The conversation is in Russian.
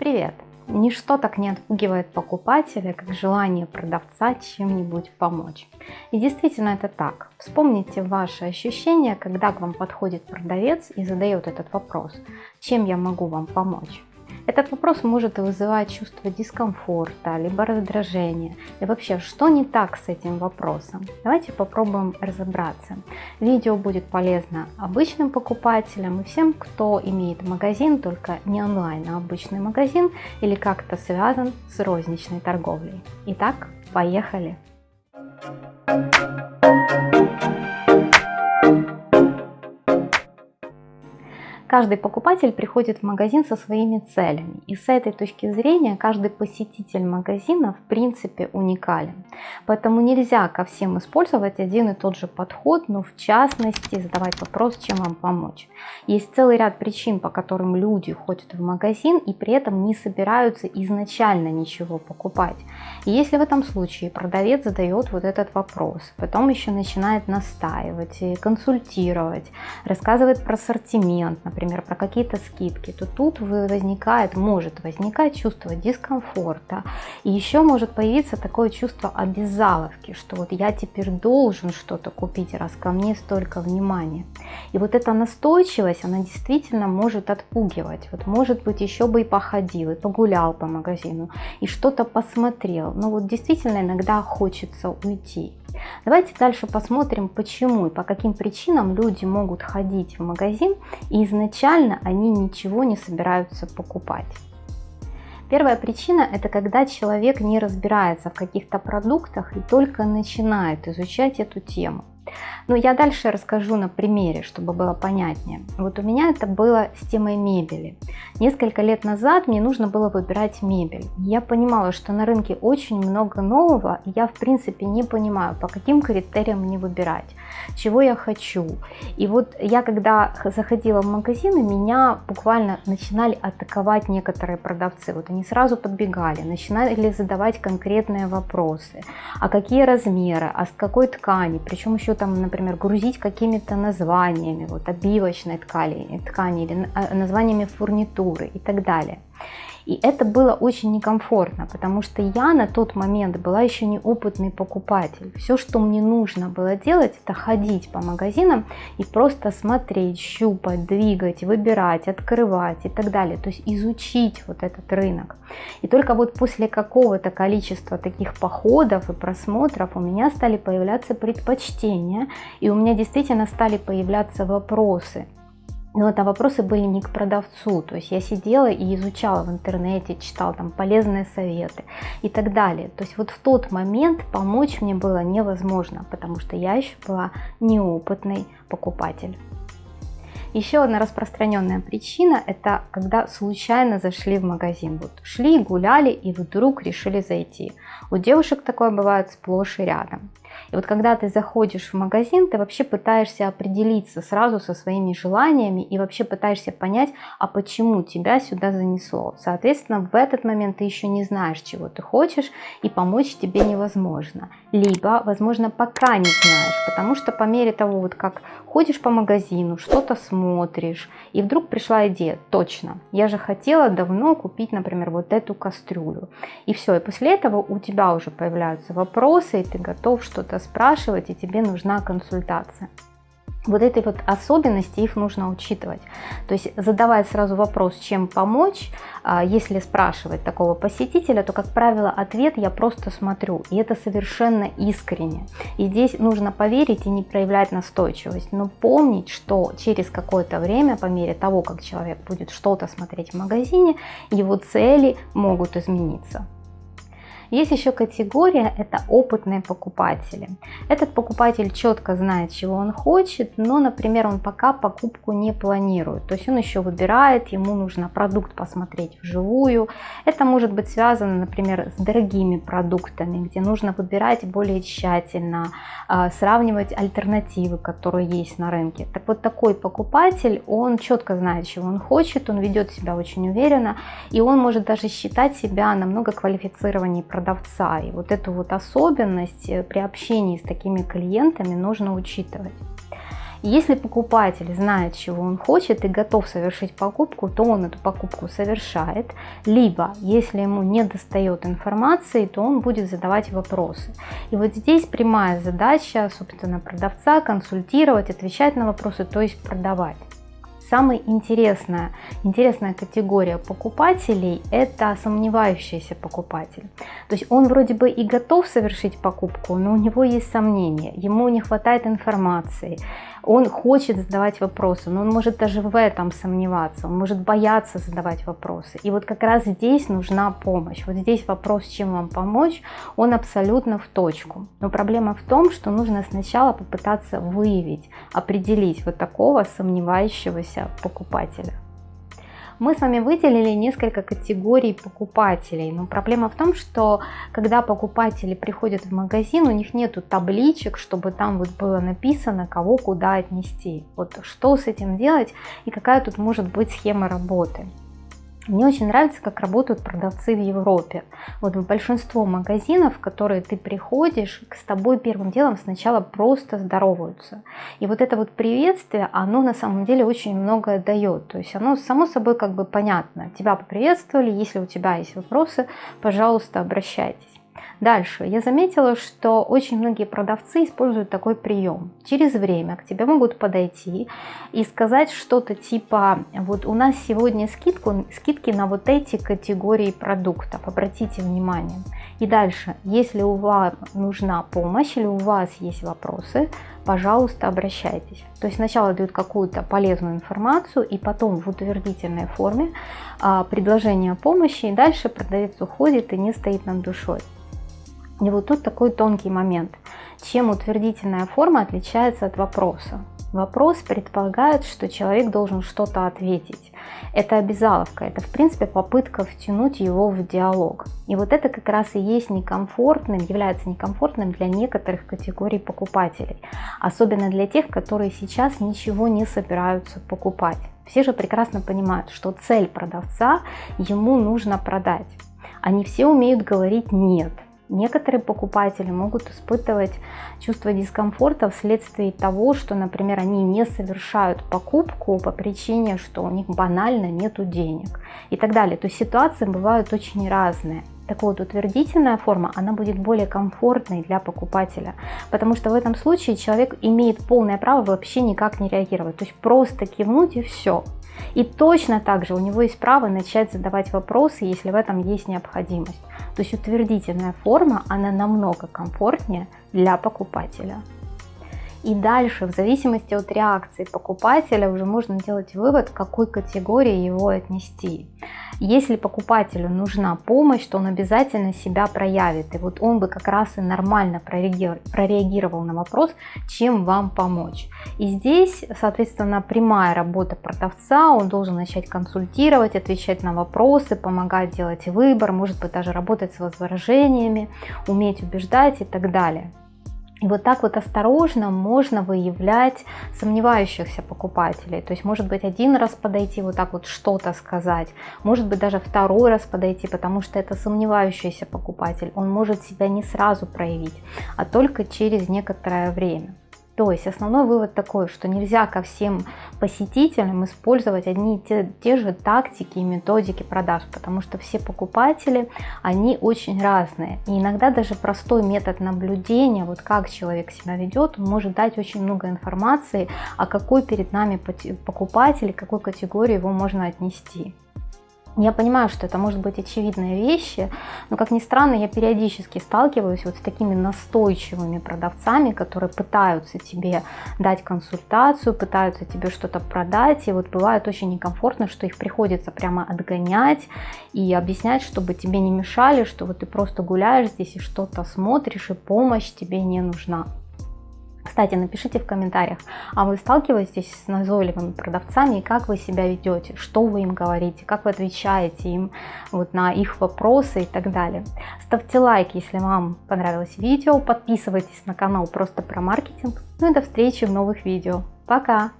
Привет! Ничто так не отпугивает покупателя, как желание продавца чем-нибудь помочь. И действительно это так. Вспомните ваши ощущения, когда к вам подходит продавец и задает этот вопрос, чем я могу вам помочь. Этот вопрос может вызывать чувство дискомфорта, либо раздражения. И вообще, что не так с этим вопросом? Давайте попробуем разобраться. Видео будет полезно обычным покупателям и всем, кто имеет магазин, только не онлайн, а обычный магазин или как-то связан с розничной торговлей. Итак, поехали! Каждый покупатель приходит в магазин со своими целями. И с этой точки зрения каждый посетитель магазина в принципе уникален. Поэтому нельзя ко всем использовать один и тот же подход, но в частности задавать вопрос, чем вам помочь. Есть целый ряд причин, по которым люди ходят в магазин и при этом не собираются изначально ничего покупать. И если в этом случае продавец задает вот этот вопрос, потом еще начинает настаивать, консультировать, рассказывает про ассортимент, например, например, про какие-то скидки, то тут возникает, может возникать чувство дискомфорта. И еще может появиться такое чувство обязаловки, что вот я теперь должен что-то купить, раз ко мне столько внимания. И вот эта настойчивость, она действительно может отпугивать. Вот может быть еще бы и походил, и погулял по магазину, и что-то посмотрел. Но вот действительно иногда хочется уйти. Давайте дальше посмотрим, почему и по каким причинам люди могут ходить в магазин и изначально они ничего не собираются покупать. Первая причина – это когда человек не разбирается в каких-то продуктах и только начинает изучать эту тему. Но я дальше расскажу на примере, чтобы было понятнее. Вот у меня это было с темой мебели. Несколько лет назад мне нужно было выбирать мебель. Я понимала, что на рынке очень много нового, и я в принципе не понимаю, по каким критериям мне выбирать, чего я хочу. И вот я когда заходила в магазины, меня буквально начинали атаковать некоторые продавцы. Вот они сразу подбегали, начинали задавать конкретные вопросы. А какие размеры, а с какой ткани, причем еще там, например, грузить какими-то названиями, вот обивочной ткани, ткани или а, названиями фурнитуры и так далее. И это было очень некомфортно, потому что я на тот момент была еще не опытный покупатель. Все, что мне нужно было делать, это ходить по магазинам и просто смотреть, щупать, двигать, выбирать, открывать и так далее. То есть изучить вот этот рынок. И только вот после какого-то количества таких походов и просмотров у меня стали появляться предпочтения, и у меня действительно стали появляться вопросы но это вопросы были не к продавцу, то есть я сидела и изучала в интернете, читала там полезные советы и так далее. То есть вот в тот момент помочь мне было невозможно, потому что я еще была неопытный покупатель. Еще одна распространенная причина – это когда случайно зашли в магазин. Вот шли, гуляли и вдруг решили зайти. У девушек такое бывает сплошь и рядом. И вот когда ты заходишь в магазин, ты вообще пытаешься определиться сразу со своими желаниями и вообще пытаешься понять, а почему тебя сюда занесло. Соответственно, в этот момент ты еще не знаешь, чего ты хочешь, и помочь тебе невозможно. Либо, возможно, пока не знаешь, потому что по мере того, вот как ходишь по магазину, что-то смотришь, и вдруг пришла идея, точно, я же хотела давно купить, например, вот эту кастрюлю. И все, и после этого у тебя уже появляются вопросы, и ты готов что-то спрашивать, и тебе нужна консультация. Вот этой вот особенности их нужно учитывать. То есть задавая сразу вопрос, чем помочь, а, если спрашивать такого посетителя, то, как правило, ответ я просто смотрю. И это совершенно искренне. И здесь нужно поверить и не проявлять настойчивость. Но помнить, что через какое-то время, по мере того, как человек будет что-то смотреть в магазине, его цели могут измениться. Есть еще категория, это опытные покупатели. Этот покупатель четко знает, чего он хочет, но, например, он пока покупку не планирует. То есть он еще выбирает, ему нужно продукт посмотреть вживую. Это может быть связано, например, с дорогими продуктами, где нужно выбирать более тщательно, а, сравнивать альтернативы, которые есть на рынке. Так вот такой покупатель, он четко знает, чего он хочет, он ведет себя очень уверенно, и он может даже считать себя намного квалифицированнее продавцом продавца. И вот эту вот особенность э, при общении с такими клиентами нужно учитывать. Если покупатель знает, чего он хочет и готов совершить покупку, то он эту покупку совершает. Либо, если ему не достает информации, то он будет задавать вопросы. И вот здесь прямая задача, собственно, продавца консультировать, отвечать на вопросы, то есть продавать. Самая интересная, интересная категория покупателей – это сомневающийся покупатель. То есть он вроде бы и готов совершить покупку, но у него есть сомнения, ему не хватает информации, он хочет задавать вопросы, но он может даже в этом сомневаться, он может бояться задавать вопросы. И вот как раз здесь нужна помощь. Вот здесь вопрос, чем вам помочь, он абсолютно в точку. Но проблема в том, что нужно сначала попытаться выявить, определить вот такого сомневающегося покупателя. Мы с вами выделили несколько категорий покупателей, но проблема в том, что когда покупатели приходят в магазин, у них нету табличек, чтобы там вот было написано, кого куда отнести. Вот что с этим делать и какая тут может быть схема работы. Мне очень нравится, как работают продавцы в Европе. Вот в большинство магазинов, в которые ты приходишь, с тобой первым делом сначала просто здороваются. И вот это вот приветствие, оно на самом деле очень многое дает. То есть оно само собой как бы понятно. Тебя поприветствовали, если у тебя есть вопросы, пожалуйста, обращайтесь. Дальше. Я заметила, что очень многие продавцы используют такой прием. Через время к тебе могут подойти и сказать что-то типа, вот у нас сегодня скидку, скидки на вот эти категории продуктов, обратите внимание. И дальше, если у вас нужна помощь или у вас есть вопросы, пожалуйста, обращайтесь. То есть сначала дают какую-то полезную информацию и потом в утвердительной форме а, предложение помощи, и дальше продавец уходит и не стоит над душой. И вот тут такой тонкий момент. Чем утвердительная форма отличается от вопроса? Вопрос предполагает, что человек должен что-то ответить. Это обязаловка, это в принципе попытка втянуть его в диалог. И вот это как раз и есть некомфортным, является некомфортным для некоторых категорий покупателей. Особенно для тех, которые сейчас ничего не собираются покупать. Все же прекрасно понимают, что цель продавца ему нужно продать. Они все умеют говорить «нет», Некоторые покупатели могут испытывать чувство дискомфорта вследствие того, что, например, они не совершают покупку по причине, что у них банально нету денег и так далее. То есть ситуации бывают очень разные. Так вот, утвердительная форма, она будет более комфортной для покупателя, потому что в этом случае человек имеет полное право вообще никак не реагировать, то есть просто кивнуть и все. И точно так же у него есть право начать задавать вопросы, если в этом есть необходимость. То есть утвердительная форма, она намного комфортнее для покупателя. И дальше, в зависимости от реакции покупателя, уже можно делать вывод, к какой категории его отнести. Если покупателю нужна помощь, то он обязательно себя проявит. И вот он бы как раз и нормально прореагировал на вопрос, чем вам помочь. И здесь, соответственно, прямая работа продавца, он должен начать консультировать, отвечать на вопросы, помогать делать выбор, может быть даже работать с возражениями, уметь убеждать и так далее. И вот так вот осторожно можно выявлять сомневающихся покупателей. То есть может быть один раз подойти, вот так вот что-то сказать, может быть даже второй раз подойти, потому что это сомневающийся покупатель. Он может себя не сразу проявить, а только через некоторое время. То есть основной вывод такой, что нельзя ко всем посетителям использовать одни и те, те же тактики и методики продаж, потому что все покупатели, они очень разные. И иногда даже простой метод наблюдения, вот как человек себя ведет, он может дать очень много информации, о какой перед нами покупатель, какой категории его можно отнести. Я понимаю, что это может быть очевидные вещи, но, как ни странно, я периодически сталкиваюсь вот с такими настойчивыми продавцами, которые пытаются тебе дать консультацию, пытаются тебе что-то продать, и вот бывает очень некомфортно, что их приходится прямо отгонять и объяснять, чтобы тебе не мешали, что вот ты просто гуляешь здесь и что-то смотришь, и помощь тебе не нужна. Кстати, напишите в комментариях, а вы сталкиваетесь с назойливыми продавцами и как вы себя ведете, что вы им говорите, как вы отвечаете им вот на их вопросы и так далее. Ставьте лайк, если вам понравилось видео, подписывайтесь на канал просто про маркетинг. Ну и до встречи в новых видео. Пока!